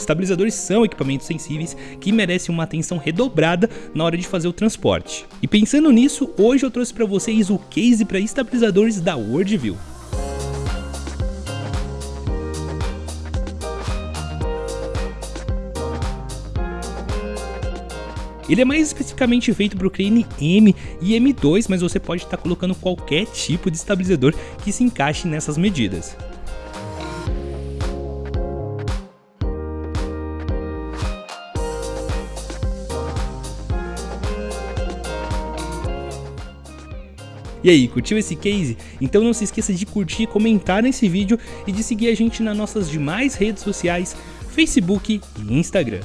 estabilizadores são equipamentos sensíveis que merecem uma atenção redobrada na hora de fazer o transporte. E pensando nisso, hoje eu trouxe para vocês o case para estabilizadores da Worldview. Ele é mais especificamente feito para o crane M e M2, mas você pode estar tá colocando qualquer tipo de estabilizador que se encaixe nessas medidas. E aí, curtiu esse case? Então não se esqueça de curtir, comentar nesse vídeo e de seguir a gente nas nossas demais redes sociais, Facebook e Instagram.